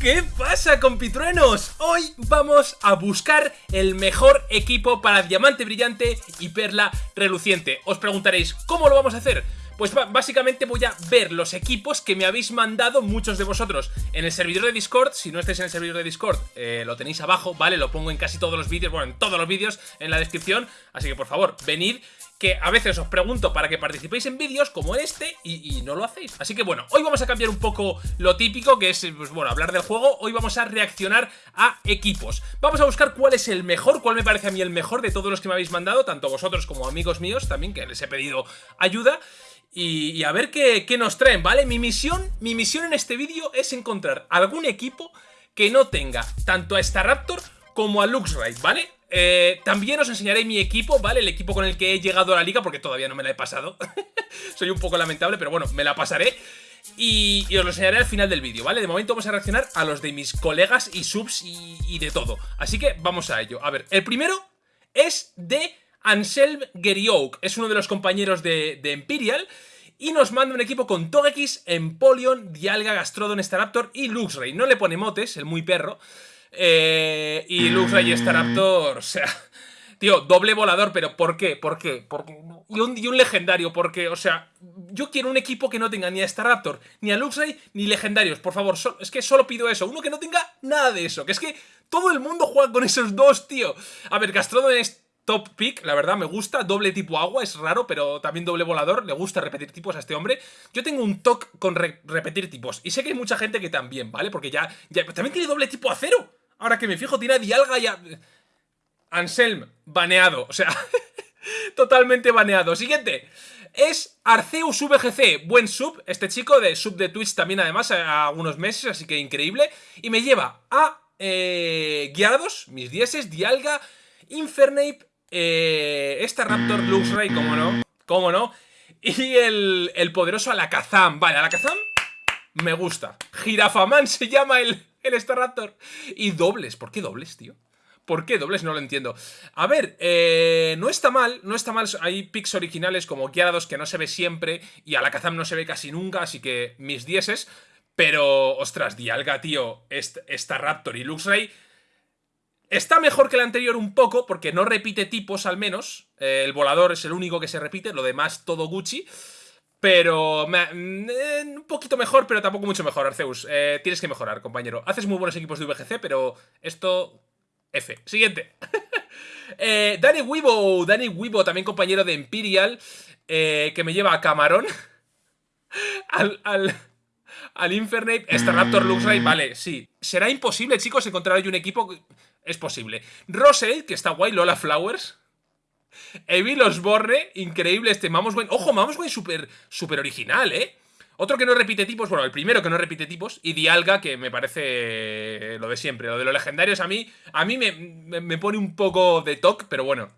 ¿Qué pasa compitruenos? Hoy vamos a buscar el mejor equipo para Diamante Brillante y Perla Reluciente Os preguntaréis, ¿cómo lo vamos a hacer? Pues básicamente voy a ver los equipos que me habéis mandado muchos de vosotros en el servidor de Discord. Si no estáis en el servidor de Discord, eh, lo tenéis abajo, ¿vale? Lo pongo en casi todos los vídeos, bueno, en todos los vídeos en la descripción. Así que por favor, venid que a veces os pregunto para que participéis en vídeos como este y, no lo hacéis. Así que bueno, hoy vamos a cambiar un poco lo típico, que es, pues bueno, hablar del juego. Hoy vamos a reaccionar a equipos. Vamos a buscar cuál es el mejor, cuál me parece a mí el mejor de todos los que me habéis mandado, tanto vosotros como amigos míos también, que les he pedido ayuda. Y, a ver qué, nos traen, ¿vale? Mi misión, mi misión en este vídeo es encontrar algún equipo que no tenga tanto a Staraptor como a Luxray, ¿vale? Eh, también os enseñaré mi equipo, ¿vale? El equipo con el que he llegado a la liga, porque todavía no me la he pasado. Soy un poco lamentable, pero bueno, me la pasaré. Y, os lo enseñaré al final del vídeo, ¿vale? De momento vamos a reaccionar a los de mis colegas y subs y, de todo. Así que vamos a ello. A ver, el primero es de Anselm Geriouk. Es uno de los compañeros de, de Imperial. Y nos manda un equipo con Togekiss, Empoleon, Dialga, Gastrodon, Staraptor y Luxray. No le pone motes, el muy perro. Eh, y Luxray y Staraptor, o sea... Tío, doble volador, pero ¿por qué? ¿Por qué? ¿Por Y, un, y un legendario, porque, o sea, yo quiero un equipo que no tenga ni a Staraptor, ni a Luxray, ni legendarios, por favor, es que solo pido eso, uno que no tenga nada de eso, que es que todo el mundo juega con esos dos, tío. A ver, Gastrodon es top pick, la verdad, me gusta, doble tipo agua, es raro, pero también doble volador, le gusta repetir tipos a este hombre. Yo tengo un toque con repetir tipos, y sé que hay mucha gente que también, ¿vale? Porque ya, ya también tiene doble tipo acero. Ahora que me fijo, tiene a Dialga y a... Anselm, baneado. O sea, totalmente baneado. Siguiente. Es Arceus VGC, buen sub, este chico de sub de Twitch también además a algunos meses, así que increíble. Y me lleva a eh, Guiados, mis dieces, Dialga, Infernape, eh, esta Raptor Luxray, cómo no, cómo no. Y el, el poderoso Alakazam. Vale, Alakazam me gusta. Girafaman se llama el, el Staraptor. Y dobles. ¿Por qué dobles, tío? ¿Por qué dobles? No lo entiendo. A ver, eh, no está mal, no está mal. Hay picks originales como Gyarados que no se ve siempre y Alakazam no se ve casi nunca, así que mis dieces. Pero, ostras, Dialga, tío, esta Raptor y Luxray... Está mejor que el anterior un poco, porque no repite tipos al menos. Eh, el volador es el único que se repite, lo demás todo Gucci. Pero eh, un poquito mejor, pero tampoco mucho mejor, Arceus. Eh, tienes que mejorar, compañero. Haces muy buenos equipos de VGC, pero esto... F. Siguiente. eh, Danny Weibo. Danny Weibo, también compañero de Imperial, eh, que me lleva a Camarón. al... al al Infernape, Staraptor Luxray, vale, sí. Será imposible, chicos, encontrar hoy un equipo... Es posible. Rosel, que está guay, Lola Flowers. Evil Osborne, increíble este Mamoswine. Ojo, Mamoswine súper super original, ¿eh? Otro que no repite tipos, bueno, el primero que no repite tipos, y Dialga, que me parece lo de siempre. Lo de los legendarios a mí, a mí me, pone un poco de toque, pero bueno.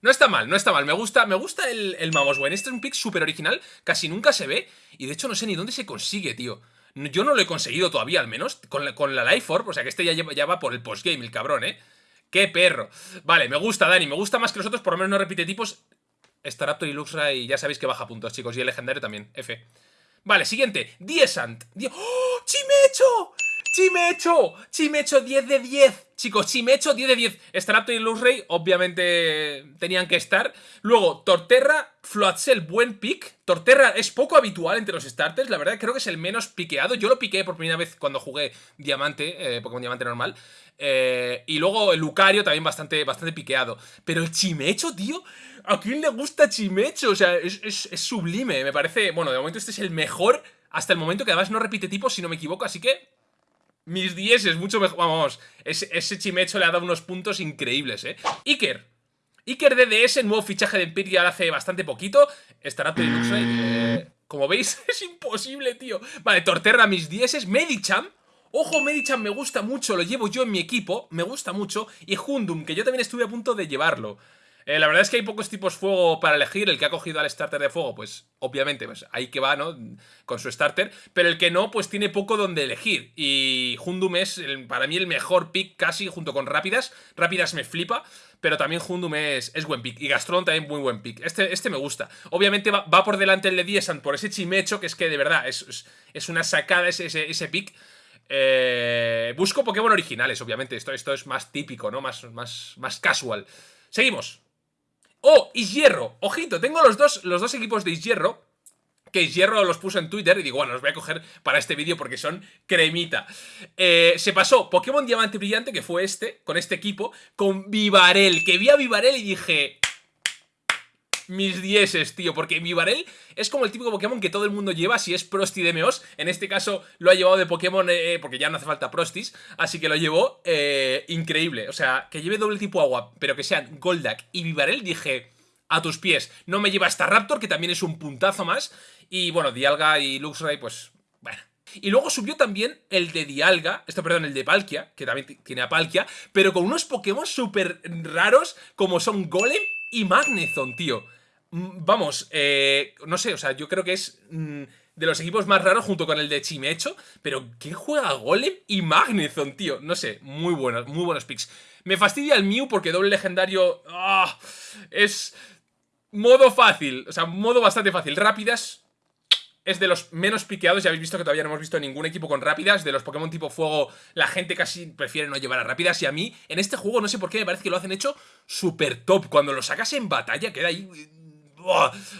No está mal, no está mal. Me gusta, me gusta el, el Mamoswine. Este es un pick súper original, casi nunca se ve, y de hecho no sé ni dónde se consigue, tío. Yo no lo he conseguido todavía, al menos, con la, con la Life Orb, o sea que este ya, ya va por el postgame, el cabrón, ¿eh? ¡Qué perro! Vale, me gusta, Dani. Me gusta más que los otros, por lo menos no repite tipos. Staraptor y Luxra y ya sabéis que baja puntos, chicos. Y el legendario también, F. Vale, siguiente. Diesant. ¡Oh! ¡Chimecho! ¡Chimecho! ¡Chimecho 10 de 10! Chicos, Chimecho 10 de 10. Staraptor y Luxray obviamente tenían que estar. Luego, Torterra, Floatzel, buen pick. Torterra es poco habitual entre los starters, la verdad creo que es el menos piqueado. Yo lo piqué por primera vez cuando jugué Diamante, eh, Pokémon Diamante normal. Eh, y luego el Lucario también bastante, bastante piqueado. Pero el Chimecho, tío, ¿a quién le gusta Chimecho? O sea, es, sublime, me parece... Bueno, de momento este es el mejor hasta el momento, que además no repite tipo, si no me equivoco, así que... Mis 10 es mucho mejor, vamos, ese, ese Chimecho le ha dado unos puntos increíbles, ¿eh? Iker, Iker DDS, nuevo fichaje de Imperial hace bastante poquito. Estará Pelinux eh, Como veis, es imposible, tío. Vale, Torterra, mis 10 Medicham. Ojo, Medicham me gusta mucho, lo llevo yo en mi equipo, me gusta mucho. Y Hundum, que yo también estuve a punto de llevarlo. Eh, la verdad es que hay pocos tipos fuego para elegir. El que ha cogido al starter de fuego, pues obviamente, pues ahí que va, ¿no? Con su starter. Pero el que no, pues tiene poco donde elegir. Y Hundum es para mí el mejor pick casi junto con Rápidas. Rápidas me flipa. Pero también Hundum es, es buen pick. Y Gastron también muy buen pick. Este, este me gusta. Obviamente va, por delante el de Diesan por ese chimecho que es que de verdad es, es, una sacada ese, ese, ese pick. Eh, busco Pokémon originales, obviamente. Esto, esto es más típico, ¿no? Más, más, más casual. Seguimos. ¡Oh! Hierro. Ojito, tengo los dos, los dos equipos de Hierro que Hierro los puso en Twitter y digo, bueno, los voy a coger para este vídeo porque son cremita. Eh, se pasó Pokémon Diamante Brillante, que fue este, con este equipo, con Vivarel, que vi a Vivarel y dije... Mis dieces, tío, porque Vivarel es como el típico Pokémon que todo el mundo lleva si es Prosti de Meos. En este caso lo ha llevado de Pokémon eh, eh, porque ya no hace falta Prostis, así que lo llevó increíble. O sea, que lleve doble tipo agua, pero que sean Goldak y Vivarel, dije a tus pies. No me lleva hasta Raptor, que también es un puntazo más. Y bueno, Dialga y Luxray, pues bueno. Y luego subió también el de Dialga, esto perdón, el de Palkia, que también tiene a Palkia, pero con unos Pokémon súper raros como son Golem y Magnezone, tío. Mm, vamos, eh, no sé, o sea, yo creo que es mm, de los equipos más raros junto con el de Chimecho, pero ¿quién juega Golem y Magnezone, tío? No sé, muy buenos, muy buenos picks. Me fastidia el Mew porque doble legendario ah, es modo fácil, o sea, modo bastante fácil. Rápidas, es de los menos piqueados, ya habéis visto que todavía no hemos visto ningún equipo con rápidas, de los Pokémon tipo fuego la gente casi prefiere no llevar a rápidas y a mí en este juego no sé por qué me parece que lo hacen hecho súper top, cuando lo sacas en batalla queda ahí...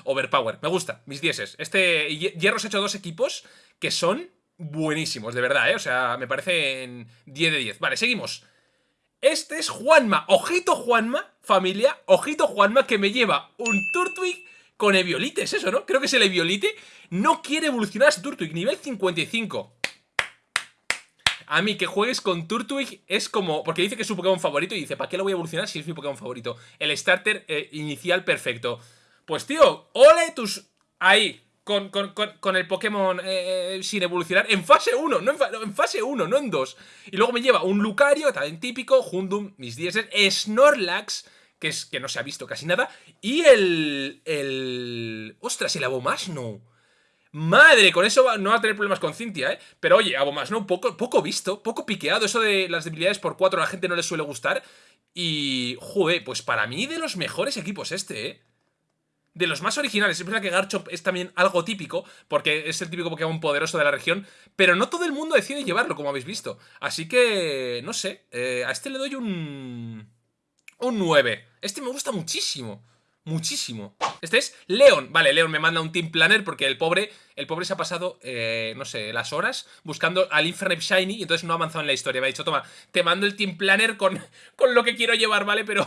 Overpower, me gusta, mis dieces. Este Hierro se ha hecho dos equipos que son buenísimos, de verdad, ¿eh? O sea, me parecen 10 de 10. Vale, seguimos. Este es Juanma. Ojito Juanma, familia. Ojito Juanma que me lleva un Turtwig con Eviolite, es eso, ¿no? Creo que es el Eviolite. No quiere evolucionar a su Turtwig, nivel 55. A mí que juegues con Turtwig es como... Porque dice que es su Pokémon favorito y dice, ¿para qué lo voy a evolucionar si es mi Pokémon favorito? El starter eh, inicial perfecto. Pues tío, ole tus... Ahí, con, con, el Pokémon eh, eh, sin evolucionar en fase 1, no en, fase 1, no en 2. Y luego me lleva un Lucario, también típico, Hundum, mis 10, Snorlax que es que no se ha visto casi nada. Y el... el... ¡Ostras! El Abomasno. Madre, con eso no va a tener problemas con Cintia, ¿eh? Pero oye, Abomasno poco, poco visto, poco piqueado. Eso de las debilidades por 4 a la gente no le suele gustar. Y, joder, pues para mí de los mejores equipos este, ¿eh? De los más originales. Es verdad que Garchomp es también algo típico, porque es el típico Pokémon poderoso de la región, pero no todo el mundo decide llevarlo, como habéis visto. Así que, no sé, eh, a este le doy un... Un 9. Este me gusta muchísimo. Muchísimo. Este es Leon. Vale, Leon me manda un Team Planner porque el pobre, el pobre se ha pasado, eh, no sé, las horas buscando al Infernape Shiny y entonces no ha avanzado en la historia. Me ha dicho, toma, te mando el Team Planner con, con lo que quiero llevar, ¿vale? Pero...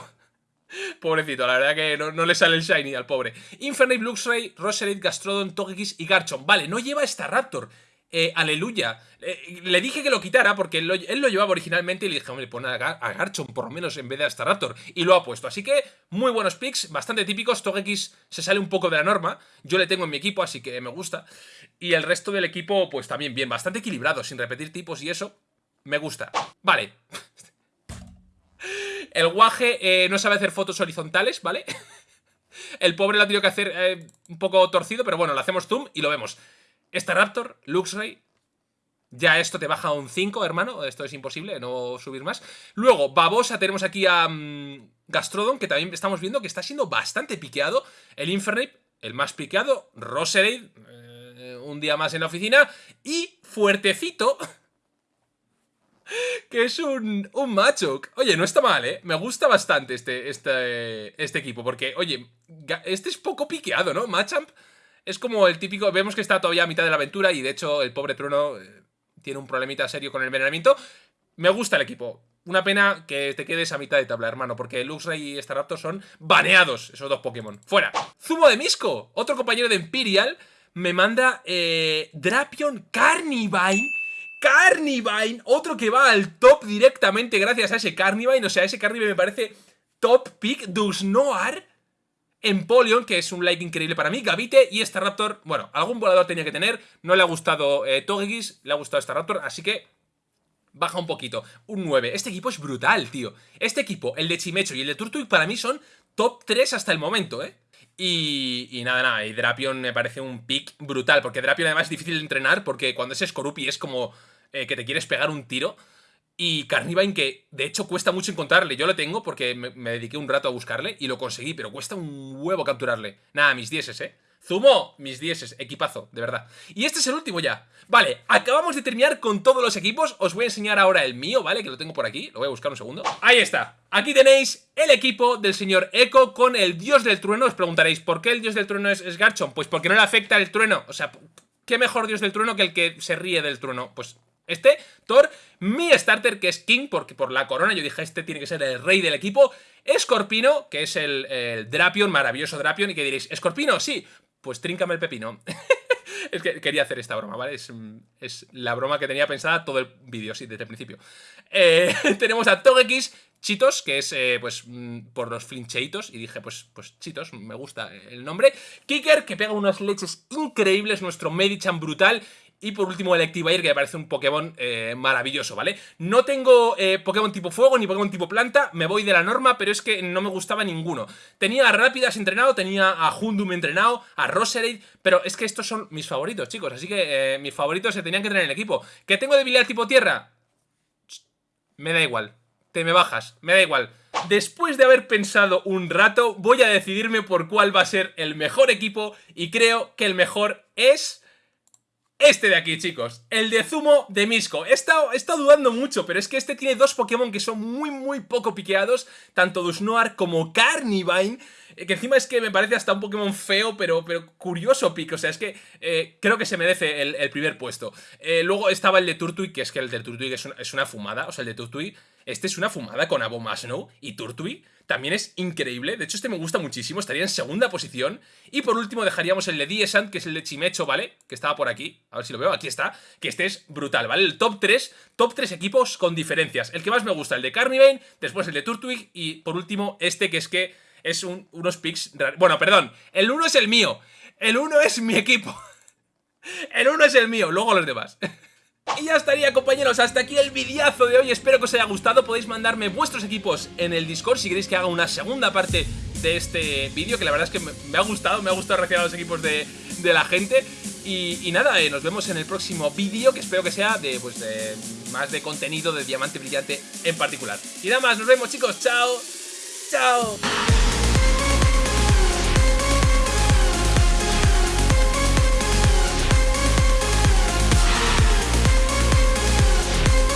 Pobrecito, la verdad que no, le sale el Shiny al pobre. Infernape, Luxray, Roserade, Gastrodon, Togekiss y Garchomp. Vale, no lleva esta Raptor. Eh, aleluya. Eh, le dije que lo quitara porque él lo, llevaba originalmente y le dije, hombre, pon a, a Garchomp por lo menos en vez de a Staraptor. Y lo ha puesto. Así que muy buenos picks, bastante típicos. Togekiss se sale un poco de la norma. Yo le tengo en mi equipo, así que me gusta. Y el resto del equipo, pues también bien, bastante equilibrado, sin repetir tipos y eso. Me gusta. Vale. El guaje eh, no sabe hacer fotos horizontales, ¿vale? El pobre lo ha tenido que hacer un poco torcido, pero bueno, lo hacemos zoom y lo vemos. Esta Raptor, Luxray, ya esto te baja a un 5, hermano. Esto es imposible, no subir más. Luego, Babosa, tenemos aquí a mm, Gastrodon, que también estamos viendo que está siendo bastante piqueado. El Infernape, el más piqueado. Roserade, eh, un día más en la oficina. Y Fuertecito, que es un, un Machoke. Oye, no está mal, ¿eh? Me gusta bastante este, este, este equipo, porque, oye, este es poco piqueado, ¿no? Machamp es como el típico, vemos que está todavía a mitad de la aventura y de hecho el pobre Truno eh, tiene un problemita serio con el envenenamiento. Me gusta el equipo. Una pena que te quedes a mitad de tabla, hermano, porque Luxray y Staraptor son baneados, esos dos Pokémon. ¡Fuera! Zumo de Misco, otro compañero de Imperial, me manda eh, Drapion Carnivine. Carnivine, otro que va al top directamente gracias a ese Carnivine. O sea, ese Carnivine me parece top pick. Dusnoar Empoleon, que es un like increíble para mí, Gavite y Staraptor, bueno, algún volador tenía que tener, no le ha gustado eh, le ha gustado Staraptor, así que baja un poquito, un 9. Este equipo es brutal, tío. Este equipo, el de Chimecho y el de Turtwig para mí son top 3 hasta el momento, ¿eh? Y, y, nada, nada, y Drapion me parece un pick brutal, porque Drapion además es difícil de entrenar, porque cuando es Skorupi es como eh, que te quieres pegar un tiro. Y Carnivine, que de hecho cuesta mucho encontrarle. Yo lo tengo porque me, dediqué un rato a buscarle y lo conseguí, pero cuesta un huevo capturarle. Nada, mis dieces, ¿eh? Zumo, mis dieces, equipazo, de verdad. Y este es el último ya. Vale, acabamos de terminar con todos los equipos. Os voy a enseñar ahora el mío, ¿vale? Que lo tengo por aquí. Lo voy a buscar un segundo. Ahí está. Aquí tenéis el equipo del señor Echo con el dios del trueno. Os preguntaréis, ¿por qué el dios del trueno es, es Garchomp? Pues porque no le afecta el trueno. O sea, ¿qué mejor dios del trueno que el que se ríe del trueno? Pues este, Thor, mi starter que es King, porque por la corona yo dije este tiene que ser el rey del equipo. Escorpino, que es el, Drapion, maravilloso Drapion, y que diréis, ¿Escorpino? Sí, pues tríncame el pepino. es que quería hacer esta broma, ¿vale? Es, la broma que tenía pensada todo el vídeo, sí, desde el principio. Eh, tenemos a Togekiss, Chitos, que es eh, pues mm, por los flincheitos, y dije, pues, pues Chitos, me gusta el nombre. Kicker, que pega unas leches increíbles, nuestro Medichan brutal, y por último el Electivire, que me parece un Pokémon eh, maravilloso, ¿vale? No tengo eh, Pokémon tipo fuego ni Pokémon tipo planta, me voy de la norma, pero es que no me gustaba ninguno. Tenía a Rápidas entrenado, tenía a Hundum entrenado, a Roserade, pero es que estos son mis favoritos, chicos, así que eh, mis favoritos se tenían que tener en el equipo. ¿Que tengo debilidad tipo tierra? Me da igual, te me bajas, me da igual. Después de haber pensado un rato, voy a decidirme por cuál va a ser el mejor equipo y creo que el mejor es... Este de aquí, chicos, el de Zumo de Misco. He estado, he estado, dudando mucho, pero es que este tiene dos Pokémon que son muy, muy poco piqueados, tanto Dusnoar como Carnivine, que encima es que me parece hasta un Pokémon feo, pero, pero curioso pico. O sea, es que eh, creo que se merece el, primer puesto. Eh, luego estaba el de Turtwig, que es que el de Turtwig es, es una fumada. O sea, el de Turtwig, este es una fumada con Abomasnow y Turtwig también es increíble. De hecho, este me gusta muchísimo. Estaría en segunda posición. Y por último dejaríamos el de Diesant, que es el de Chimecho, ¿vale? Que estaba por aquí. A ver si lo veo. Aquí está. Que este es brutal, ¿vale? El top 3. Top 3 equipos con diferencias. El que más me gusta, el de Carnivane. Después el de Turtwig. Y por último, este que es que es unos picks... Bueno, perdón. El 1 es el mío. El 1 es mi equipo. El 1 es el mío. Luego los demás. Y ya estaría compañeros, hasta aquí el videazo de hoy, espero que os haya gustado, podéis mandarme vuestros equipos en el Discord si queréis que haga una segunda parte de este vídeo, que la verdad es que me, ha gustado, me ha gustado reaccionar a los equipos de, la gente y, nada, eh, nos vemos en el próximo vídeo, que espero que sea de, pues, de más de contenido de Diamante Brillante en particular. Y nada más, nos vemos chicos, chao, chao.